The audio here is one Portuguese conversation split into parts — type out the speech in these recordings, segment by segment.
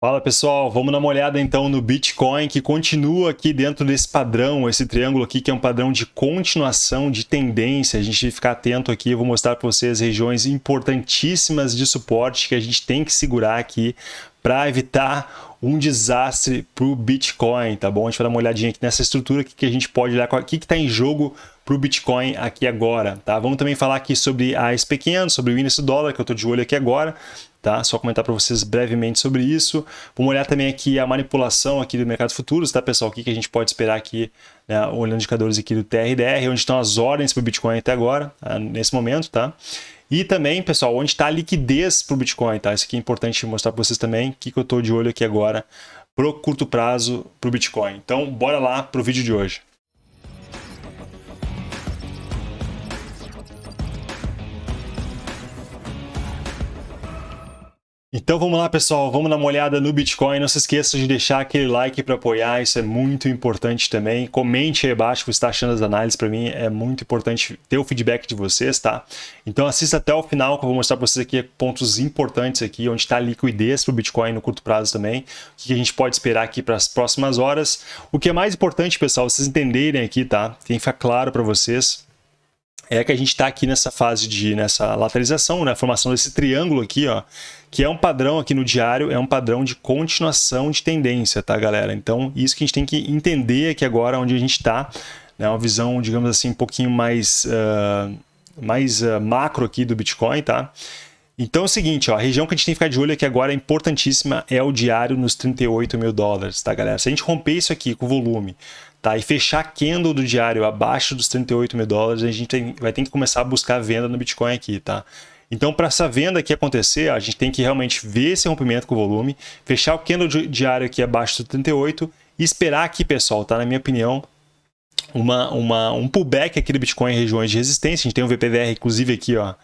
Fala pessoal, vamos dar uma olhada então no Bitcoin que continua aqui dentro desse padrão, esse triângulo aqui que é um padrão de continuação de tendência. A gente que ficar atento aqui, eu vou mostrar para vocês regiões importantíssimas de suporte que a gente tem que segurar aqui para evitar um desastre para o Bitcoin, tá bom? A gente vai dar uma olhadinha aqui nessa estrutura que, que a gente pode olhar, o que está em jogo para o Bitcoin aqui agora, tá? Vamos também falar aqui sobre a SP500, sobre o índice dólar, que eu estou de olho aqui agora, tá? Só comentar para vocês brevemente sobre isso. Vamos olhar também aqui a manipulação aqui do mercado futuros, tá, pessoal? O que, que a gente pode esperar aqui, né? olhando indicadores aqui do TRDR, onde estão as ordens para o Bitcoin até agora, tá? nesse momento, tá? E também, pessoal, onde está a liquidez para o Bitcoin, tá? Isso aqui é importante mostrar para vocês também, o que, que eu estou de olho aqui agora pro curto prazo para o Bitcoin. Então, bora lá para o vídeo de hoje. Então vamos lá pessoal, vamos dar uma olhada no Bitcoin, não se esqueça de deixar aquele like para apoiar, isso é muito importante também, comente aí abaixo o que você está achando das análises, para mim é muito importante ter o feedback de vocês, tá? Então assista até o final que eu vou mostrar para vocês aqui pontos importantes aqui, onde está a liquidez para o Bitcoin no curto prazo também, o que a gente pode esperar aqui para as próximas horas. O que é mais importante pessoal, vocês entenderem aqui, tá? Tem que ficar claro para vocês, é que a gente está aqui nessa fase de nessa lateralização, né, formação desse triângulo aqui, ó, que é um padrão aqui no diário, é um padrão de continuação de tendência, tá, galera? Então, isso que a gente tem que entender aqui agora, onde a gente está, né, uma visão, digamos assim, um pouquinho mais, uh, mais uh, macro aqui do Bitcoin, tá? Então é o seguinte, ó, a região que a gente tem que ficar de olho aqui agora é importantíssima, é o diário nos 38 mil dólares, tá, galera? Se a gente romper isso aqui com volume, tá, e fechar candle do diário abaixo dos 38 mil dólares, a gente tem, vai ter que começar a buscar venda no Bitcoin aqui, tá? Então, para essa venda aqui acontecer, a gente tem que realmente ver esse rompimento com o volume, fechar o candle diário aqui abaixo do 38 e esperar aqui, pessoal, tá? Na minha opinião, uma, uma, um pullback aqui do Bitcoin em regiões de resistência. A gente tem um VPVR, inclusive, aqui, ó,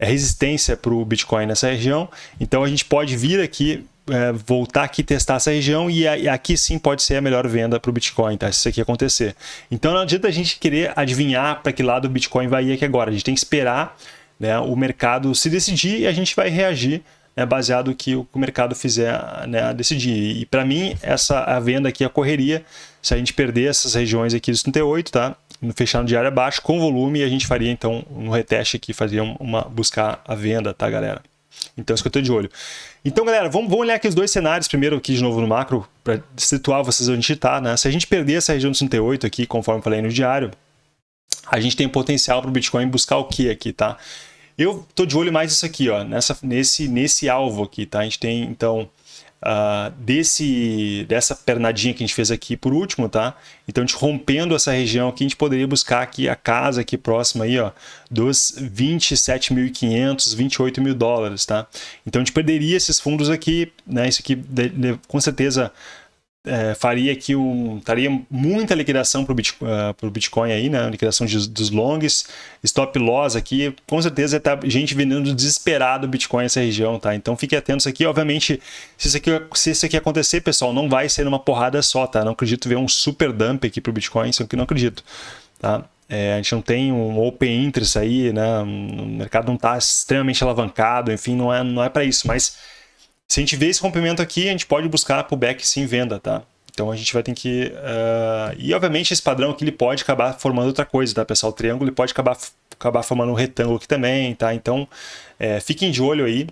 é resistência para o Bitcoin nessa região. Então, a gente pode vir aqui, é, voltar aqui, testar essa região e, e, aqui sim pode ser a melhor venda para o Bitcoin, tá? Se isso aqui acontecer. Então, não adianta a gente querer adivinhar para que lado o Bitcoin vai ir aqui agora. A gente tem que esperar né, o mercado se decidir e a gente vai reagir né, baseado no que o mercado fizer né, decidir. E para mim, essa a venda aqui, a correria, se a gente perder essas regiões aqui dos 38, tá? No diário abaixo, com volume, a gente faria então no reteste aqui, fazer uma, buscar a venda, tá, galera? Então, isso que eu estou de olho. Então, galera, vamos, vamos olhar aqui os dois cenários, primeiro aqui de novo no macro, para situar vocês onde a gente está, né? Se a gente perder essa região dos 38 aqui, conforme falei no diário, a gente tem potencial para o Bitcoin buscar o que aqui, tá? Eu tô de olho mais isso aqui, ó, nessa, nesse, nesse alvo aqui, tá? A gente tem, então, uh, desse, dessa pernadinha que a gente fez aqui por último, tá? Então, a gente rompendo essa região aqui, a gente poderia buscar aqui a casa aqui próxima aí, ó, dos 27.500, 28 mil dólares, tá? Então, a gente perderia esses fundos aqui, né? Isso aqui, com certeza, é, faria aqui um, taria muita liquidação para o Bitcoin, uh, Bitcoin aí, né? Liquidação de, dos longs, stop loss aqui, com certeza tá gente vendendo desesperado Bitcoin nessa região, tá? Então fiquem atentos aqui, obviamente, se isso aqui, se isso aqui acontecer, pessoal, não vai ser numa porrada só, tá? Não acredito ver um super dump aqui para o Bitcoin, isso aqui não acredito, tá? É, a gente não tem um open interest aí, né? O mercado não está extremamente alavancado, enfim, não é, não é para isso, mas se a gente vê esse rompimento aqui, a gente pode buscar pullback sim venda, tá? Então a gente vai ter que... Uh... E obviamente esse padrão aqui ele pode acabar formando outra coisa, tá pessoal? O triângulo ele pode acabar, acabar formando um retângulo aqui também, tá? Então é, fiquem de olho aí.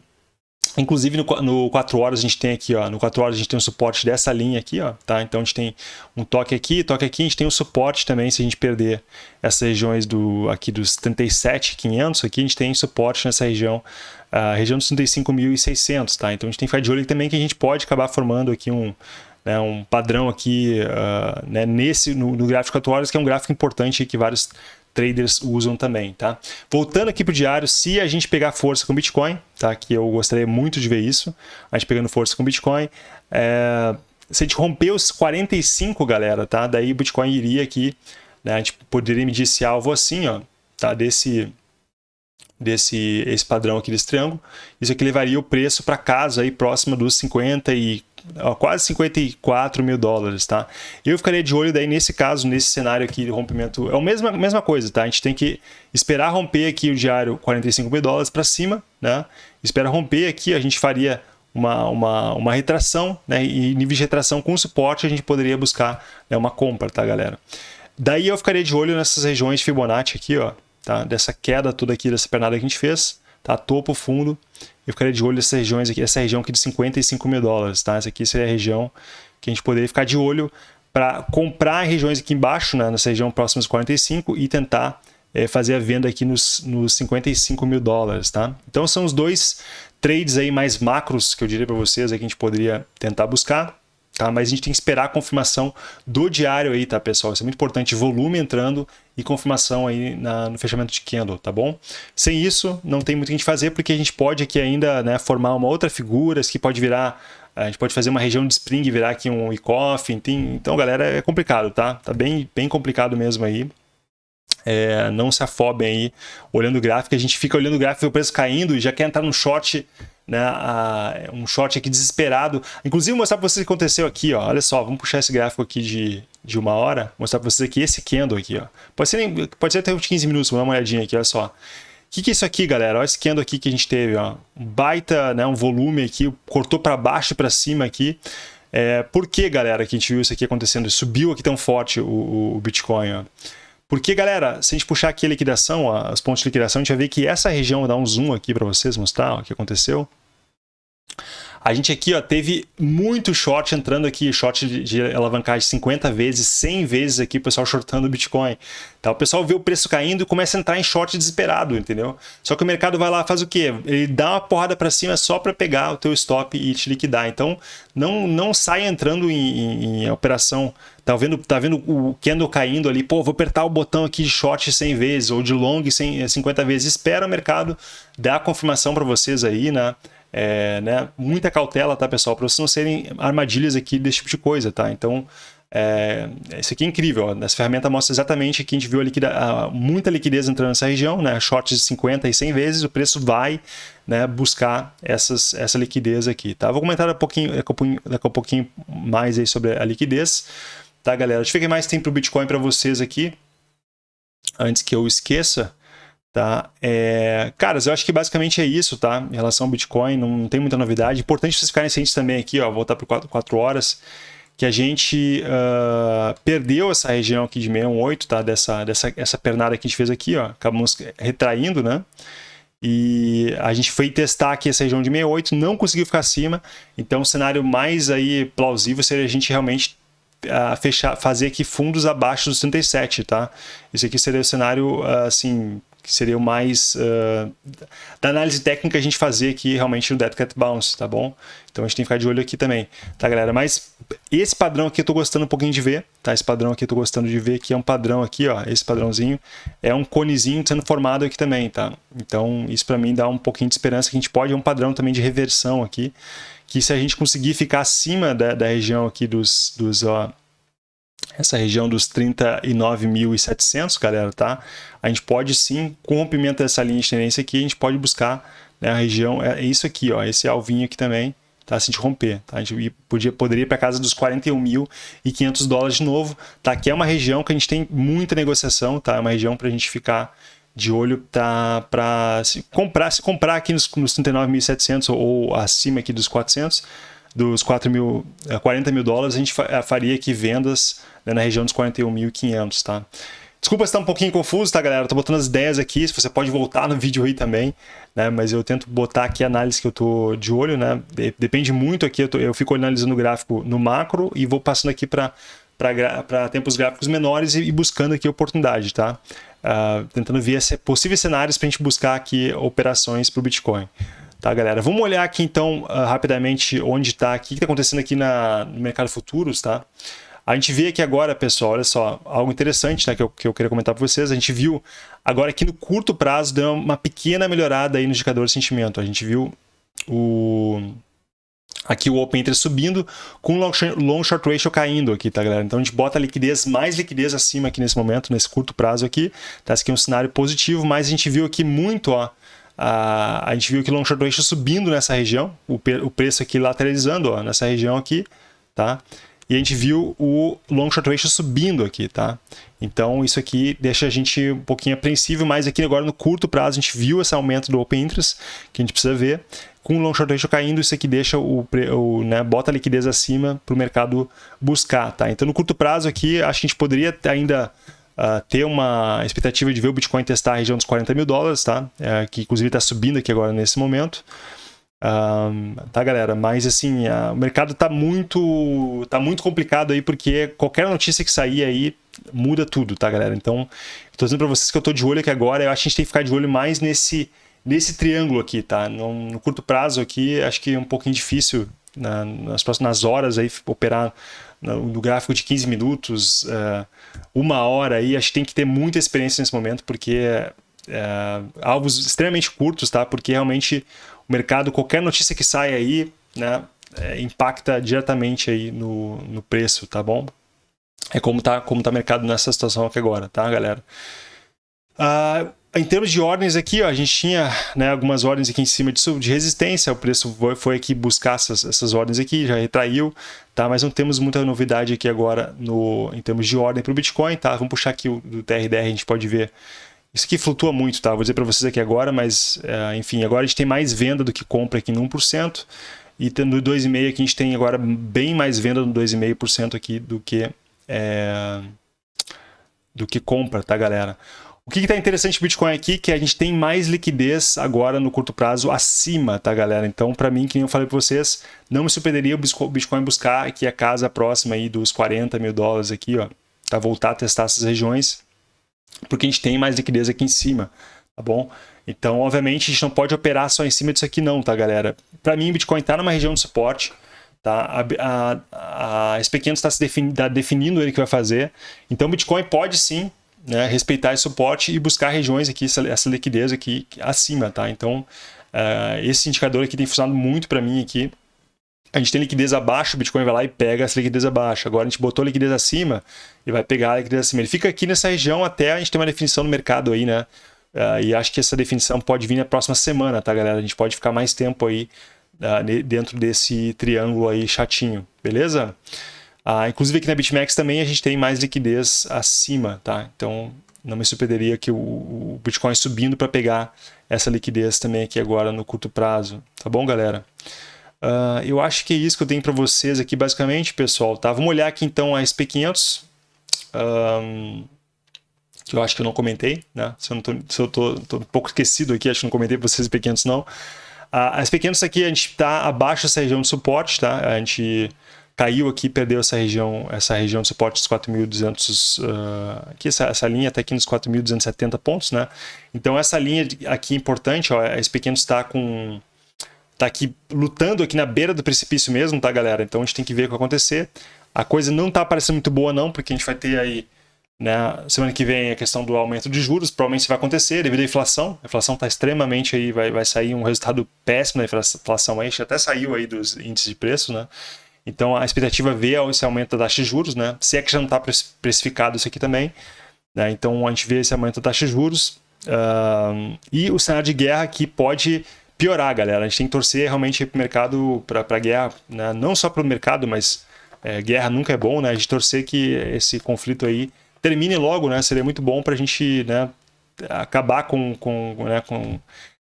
Inclusive no, no 4 horas a gente tem aqui, ó, no 4 horas a gente tem um suporte dessa linha aqui, ó, tá? Então a gente tem um toque aqui, toque aqui, a gente tem um suporte também se a gente perder essas regiões do aqui dos 37.500, aqui a gente tem suporte nessa região, a região dos 35.600, tá? Então a gente tem que ficar de olho também que a gente pode acabar formando aqui um, né, um padrão aqui uh, né, nesse no, no gráfico 4 horas, que é um gráfico importante que vários traders usam também, tá? Voltando aqui para o diário, se a gente pegar força com Bitcoin, tá? Que eu gostaria muito de ver isso, a gente pegando força com Bitcoin, é... se a gente romper os 45, galera, tá? Daí o Bitcoin iria aqui, né? A gente poderia medir esse alvo assim, ó, tá? Desse desse esse padrão aqui desse triângulo. Isso aqui levaria o preço para casa aí próximo dos 50 e ó, quase 54 mil dólares, tá? Eu ficaria de olho daí nesse caso, nesse cenário aqui de rompimento, é a mesma, mesma coisa, tá? A gente tem que esperar romper aqui o diário 45 mil dólares para cima, né? Espera romper aqui, a gente faria uma, uma, uma retração, né? E nível de retração com suporte a gente poderia buscar né, uma compra, tá, galera? Daí eu ficaria de olho nessas regiões Fibonacci aqui, ó, tá? Dessa queda toda aqui, dessa pernada que a gente fez, tá? Topo, fundo. Eu ficaria de olho nessas regiões aqui, essa região aqui de 55 mil dólares, tá? Essa aqui seria a região que a gente poderia ficar de olho para comprar regiões aqui embaixo, né? Nessa região próxima dos 45 e tentar é, fazer a venda aqui nos, nos 55 mil dólares, tá? Então são os dois trades aí mais macros que eu diria para vocês aí que a gente poderia tentar buscar. Tá? Mas a gente tem que esperar a confirmação do diário aí, tá, pessoal? Isso é muito importante, volume entrando e confirmação aí na, no fechamento de candle, tá bom? Sem isso, não tem muito o que a gente fazer, porque a gente pode aqui ainda né, formar uma outra figura, que pode virar, a gente pode fazer uma região de spring virar aqui um e-coffee, então, galera, é complicado, tá? Tá bem, bem complicado mesmo aí. É, não se afobem aí olhando o gráfico, a gente fica olhando o gráfico, o preço caindo e já quer entrar no short né, a, um short aqui desesperado. Inclusive, vou mostrar para vocês o que aconteceu aqui, ó. Olha só, vamos puxar esse gráfico aqui de, de uma hora, mostrar para vocês aqui esse candle aqui, ó. Pode ser, pode ser até uns 15 minutos, vamos dar uma olhadinha aqui, olha só. O que, que é isso aqui, galera? Olha esse candle aqui que a gente teve, ó. Um baita, né, um volume aqui, cortou para baixo e para cima aqui. É, por que, galera, que a gente viu isso aqui acontecendo? Subiu aqui tão forte o, o Bitcoin, ó. Porque, galera, se a gente puxar aqui a liquidação, ó, os pontos de liquidação, a gente vai ver que essa região, vou dar um zoom aqui para vocês mostrar ó, o que aconteceu. A gente aqui ó, teve muito short entrando aqui, short de, de alavancagem 50 vezes, 100 vezes aqui, o pessoal shortando o Bitcoin. Tá? O pessoal vê o preço caindo e começa a entrar em short desesperado, entendeu? Só que o mercado vai lá faz o quê? Ele dá uma porrada para cima só para pegar o teu stop e te liquidar. Então, não, não sai entrando em, em, em operação tá vendo, tá vendo o candle caindo ali, pô, vou apertar o botão aqui de short 100 vezes ou de long 100, 50 vezes, espera o mercado dar a confirmação para vocês aí, né? É, né? Muita cautela, tá, pessoal? Para vocês não serem armadilhas aqui desse tipo de coisa, tá? Então, é, isso aqui é incrível. Ó. Essa ferramenta mostra exatamente que a gente viu a liquida, a, muita liquidez entrando nessa região, né? shorts de 50 e 100 vezes, o preço vai né, buscar essas, essa liquidez aqui. Tá? Vou comentar um pouquinho, daqui, a pouquinho, mais aí sobre a liquidez. Tá, galera? Deixa eu ver que mais tem para o Bitcoin para vocês aqui. Antes que eu esqueça. Tá? É, caras, eu acho que basicamente é isso, tá? Em relação ao Bitcoin, não tem muita novidade. Importante vocês ficarem cientes também aqui, ó, voltar para 4, horas, que a gente uh, perdeu essa região aqui de 618, tá? Dessa, dessa essa pernada que a gente fez aqui, ó. Acabamos retraindo, né? E a gente foi testar aqui essa região de 68, não conseguiu ficar acima. Então, o cenário mais aí plausível seria a gente realmente uh, fechar, fazer aqui fundos abaixo dos 37, tá? Esse aqui seria o cenário, uh, assim, que seria o mais uh, da análise técnica a gente fazer aqui realmente no Dead Cat Bounce, tá bom? Então a gente tem que ficar de olho aqui também, tá galera? Mas esse padrão aqui eu tô gostando um pouquinho de ver, tá? Esse padrão aqui eu tô gostando de ver que é um padrão aqui, ó, esse padrãozinho é um conezinho sendo formado aqui também, tá? Então isso para mim dá um pouquinho de esperança que a gente pode, é um padrão também de reversão aqui, que se a gente conseguir ficar acima da, da região aqui dos, dos ó, essa região dos 39.700, galera, tá? A gente pode sim, com o rompimento dessa linha de tendência aqui, a gente pode buscar né, a região, é isso aqui, ó, esse alvinho aqui também, tá? Se a gente romper, tá? A gente podia, poderia ir para casa dos 41.500 dólares de novo, tá? Aqui é uma região que a gente tem muita negociação, tá? É uma região para a gente ficar de olho tá, para se comprar, se comprar aqui nos, nos 39.700 ou acima aqui dos 400, dos 4 mil, 40 é, mil dólares, a gente é, faria aqui vendas né, na região dos 41.500, tá? Desculpa se está um pouquinho confuso, tá, galera? Estou botando as ideias aqui, você pode voltar no vídeo aí também, né? Mas eu tento botar aqui a análise que eu estou de olho, né? Depende muito aqui, eu, tô, eu fico analisando o gráfico no macro e vou passando aqui para para tempos gráficos menores e, buscando aqui oportunidade, tá? Uh, tentando ver possíveis cenários para a gente buscar aqui operações para o Bitcoin. Tá, galera? Vamos olhar aqui, então, uh, rapidamente onde está, o que está acontecendo aqui na, no mercado futuros, tá? A gente vê aqui agora, pessoal, olha só, algo interessante né, que, eu, que eu queria comentar para vocês. A gente viu agora aqui no curto prazo deu uma pequena melhorada aí no indicador de sentimento. A gente viu o aqui o Open Interest subindo com o long, long short ratio caindo aqui, tá galera? Então a gente bota liquidez, mais liquidez acima aqui nesse momento, nesse curto prazo aqui, tá? Esse aqui é um cenário positivo, mas a gente viu aqui muito, ó, a, a gente viu que long short ratio subindo nessa região, o, o preço aqui lateralizando, ó, nessa região aqui, tá? E a gente viu o long short ratio subindo aqui, tá? Então isso aqui deixa a gente um pouquinho apreensível, mas aqui agora no curto prazo a gente viu esse aumento do open interest, que a gente precisa ver. com o long short ratio caindo, isso aqui deixa o, o né, bota a liquidez acima para o mercado buscar, tá? Então no curto prazo aqui, acho que a gente poderia ainda uh, ter uma expectativa de ver o Bitcoin testar a região dos 40 mil dólares, tá? É, que inclusive está subindo aqui agora nesse momento. Um, tá, galera? Mas assim, o mercado tá muito, tá muito complicado aí, porque qualquer notícia que sair aí muda tudo, tá, galera? Então, tô dizendo para vocês que eu tô de olho aqui agora, eu acho que a gente tem que ficar de olho mais nesse, nesse triângulo aqui, tá? No, no curto prazo aqui, acho que é um pouquinho difícil na, nas próximas horas aí operar no, no, gráfico de 15 minutos, uh, uma hora aí, acho que tem que ter muita experiência nesse momento, porque uh, alvos extremamente curtos, tá? Porque realmente o mercado, qualquer notícia que sai aí, né, é, impacta diretamente aí no, no preço, tá bom? É como tá, como tá o mercado nessa situação aqui agora, tá, galera? Uh, em termos de ordens aqui, ó, a gente tinha né, algumas ordens aqui em cima de, de resistência, o preço foi, foi aqui buscar essas, essas, ordens aqui, já retraiu, tá? mas não temos muita novidade aqui agora no, em termos de ordem para o Bitcoin. Tá? Vamos puxar aqui o do TRDR, a gente pode ver isso aqui flutua muito, tá? Vou dizer para vocês aqui agora, mas é, enfim, agora a gente tem mais venda do que compra aqui no 1%. E no 2,5% aqui a gente tem agora bem mais venda no 2,5% aqui do que, é, do que compra, tá, galera? O que está interessante Bitcoin aqui que a gente tem mais liquidez agora no curto prazo acima, tá, galera? Então, para mim, que eu falei para vocês, não me surpreenderia o Bitcoin buscar aqui a casa próxima aí dos 40 mil dólares aqui, ó, tá? Voltar a testar essas regiões porque a gente tem mais liquidez aqui em cima, tá bom? Então, obviamente, a gente não pode operar só em cima disso aqui não, tá, galera? Para mim, o Bitcoin está numa região de suporte, tá? A, a, a SP500 está se defini, tá definindo ele que vai fazer, então o Bitcoin pode sim né, respeitar esse suporte e buscar regiões aqui, essa, essa liquidez aqui acima, tá? Então, uh, esse indicador aqui tem funcionado muito para mim aqui, a gente tem liquidez abaixo, o Bitcoin vai lá e pega essa liquidez abaixo. Agora a gente botou a liquidez acima e vai pegar a liquidez acima. Ele fica aqui nessa região até a gente ter uma definição no mercado aí, né? Uh, e acho que essa definição pode vir na próxima semana, tá, galera? A gente pode ficar mais tempo aí uh, dentro desse triângulo aí chatinho, beleza? Uh, inclusive aqui na BitMEX também a gente tem mais liquidez acima, tá? Então não me surpreenderia que o, Bitcoin subindo para pegar essa liquidez também aqui agora no curto prazo, tá bom, galera? Uh, eu acho que é isso que eu tenho para vocês aqui, basicamente, pessoal. Tá? Vamos olhar aqui, então, a SP500. Um, que eu acho que eu não comentei, né? Se eu, não tô, se eu tô, tô um pouco esquecido aqui, acho que não comentei para vocês SP500, não. Uh, a SP500 aqui, a gente está abaixo dessa região de suporte, tá? A gente caiu aqui, perdeu essa região, essa região de suporte dos 4.200, uh, aqui essa, essa linha está aqui nos 4.270 pontos, né? Então essa linha aqui importante, ó, a SP500 está com tá aqui lutando aqui na beira do precipício mesmo, tá, galera? Então a gente tem que ver o que acontecer. A coisa não tá parecendo muito boa não, porque a gente vai ter aí, né, semana que vem a questão do aumento de juros, provavelmente vai acontecer devido à inflação. A inflação tá extremamente aí, vai, vai sair um resultado péssimo da inflação aí, até saiu aí dos índices de preço, né? Então a expectativa é ver esse aumento da taxa de juros, né? Se é que já não está precificado isso aqui também, né? Então a gente vê esse aumento da taxa de juros. Uh, e o cenário de guerra aqui pode piorar, galera. A gente tem que torcer realmente para o mercado, para a guerra, né? não só para o mercado, mas é, guerra nunca é bom, né? A gente torcer que esse conflito aí termine logo, né? Seria muito bom para a gente né, acabar com, com, né, com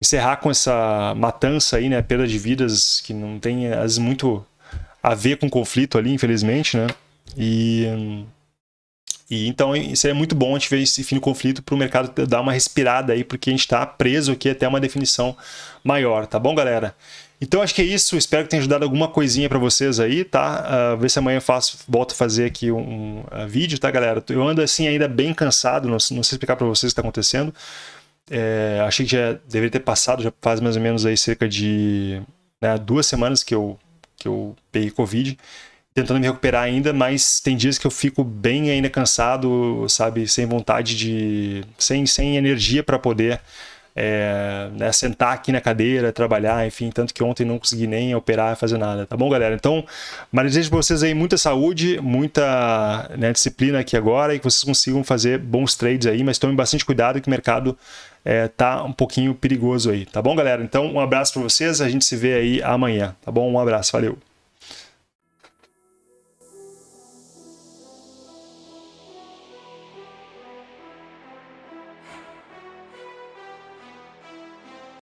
encerrar com essa matança aí, né? Perda de vidas que não tem às vezes muito a ver com conflito ali, infelizmente, né? E e então seria muito bom a gente ver esse fim do conflito para o mercado dar uma respirada aí, porque a gente está preso aqui até uma definição maior, tá bom, galera? Então acho que é isso, espero que tenha ajudado alguma coisinha para vocês aí, tá? Uh, ver se amanhã eu faço, volto a fazer aqui um, um uh, vídeo, tá, galera? Eu ando assim ainda bem cansado, não, não sei explicar para vocês o que está acontecendo. É, achei que já deveria ter passado, já faz mais ou menos aí cerca de né, duas semanas que eu, que eu peguei Covid tentando me recuperar ainda, mas tem dias que eu fico bem ainda cansado, sabe, sem vontade de, sem, sem energia para poder é, né, sentar aqui na cadeira, trabalhar, enfim, tanto que ontem não consegui nem operar, fazer nada, tá bom, galera? Então, mas desejo para vocês aí muita saúde, muita né, disciplina aqui agora e que vocês consigam fazer bons trades aí, mas tomem bastante cuidado que o mercado é, tá um pouquinho perigoso aí, tá bom, galera? Então, um abraço para vocês, a gente se vê aí amanhã, tá bom? Um abraço, valeu!